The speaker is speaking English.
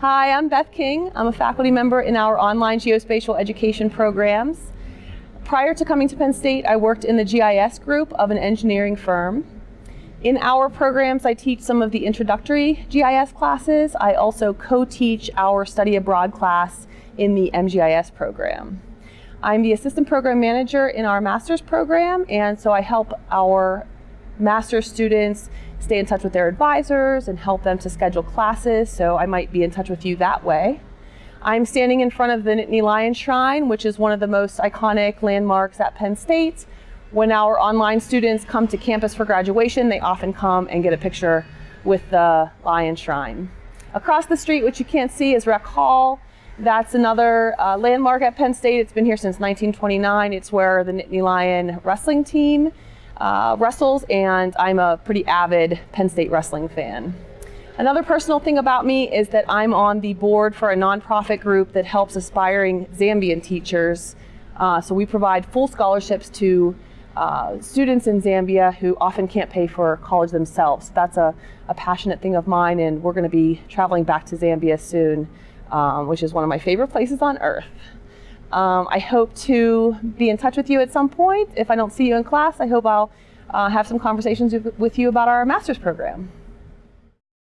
Hi, I'm Beth King. I'm a faculty member in our online geospatial education programs. Prior to coming to Penn State, I worked in the GIS group of an engineering firm. In our programs, I teach some of the introductory GIS classes. I also co-teach our study abroad class in the MGIS program. I'm the assistant program manager in our master's program, and so I help our master's students stay in touch with their advisors and help them to schedule classes, so I might be in touch with you that way. I'm standing in front of the Nittany Lion Shrine, which is one of the most iconic landmarks at Penn State. When our online students come to campus for graduation, they often come and get a picture with the Lion Shrine. Across the street, which you can't see, is Rec Hall. That's another uh, landmark at Penn State. It's been here since 1929. It's where the Nittany Lion wrestling team uh, wrestles, and I'm a pretty avid Penn State wrestling fan. Another personal thing about me is that I'm on the board for a nonprofit group that helps aspiring Zambian teachers. Uh, so we provide full scholarships to uh, students in Zambia who often can't pay for college themselves. That's a, a passionate thing of mine, and we're going to be traveling back to Zambia soon, um, which is one of my favorite places on earth. Um, I hope to be in touch with you at some point. If I don't see you in class, I hope I'll uh, have some conversations with, with you about our master's program.